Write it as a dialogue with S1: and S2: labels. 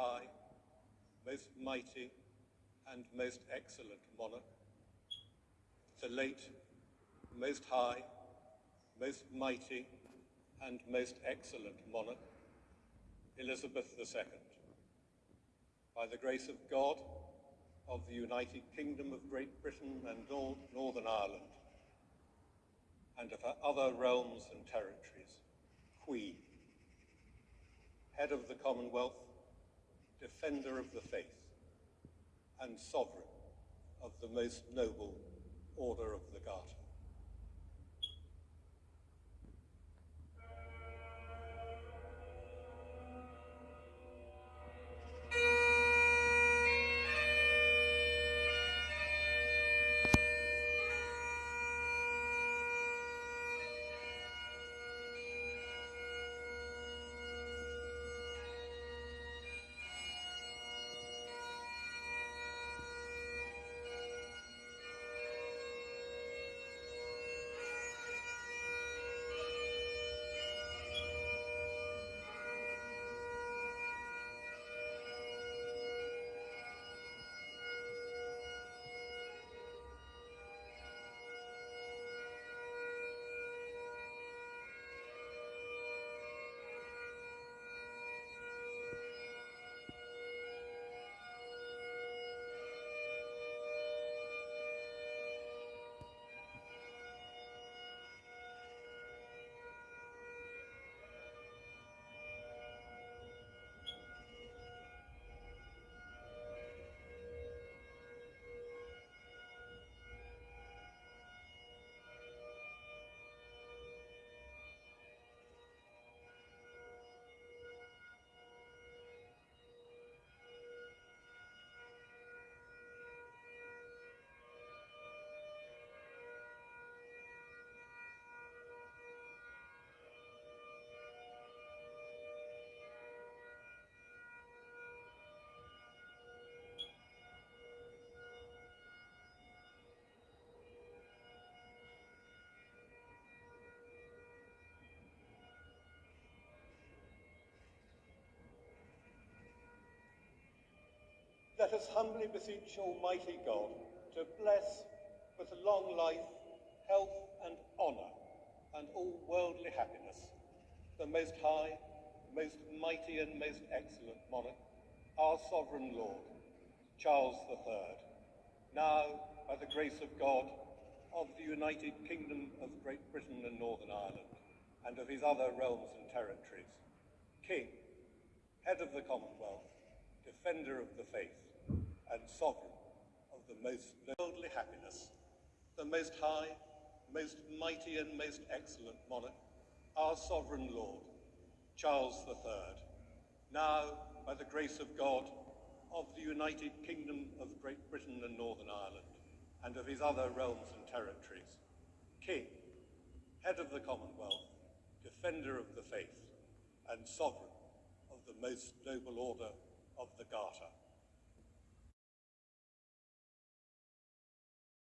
S1: high, most mighty, and most excellent monarch, the late, most high, most mighty, and most excellent monarch, Elizabeth II, by the grace of God, of the United Kingdom of Great Britain and Nor Northern Ireland, and of her other realms and territories, Queen, head of the Commonwealth, defender of the faith, and sovereign of the most noble Order of the Garter. Let us humbly beseech Almighty God to bless with long life, health and honour, and all worldly happiness, the most high, most mighty and most excellent monarch, our sovereign Lord, Charles III, now, by the grace of God, of the United Kingdom of Great Britain and Northern Ireland, and of his other realms and territories, King, head of the Commonwealth, defender of the faith, and sovereign of the most worldly happiness, the most high, most mighty and most excellent monarch, our sovereign Lord, Charles III, now, by the grace of God, of the United Kingdom of Great Britain and Northern Ireland, and of his other realms and territories, King, head of the Commonwealth, defender of the faith, and sovereign of the most noble order of the Garter.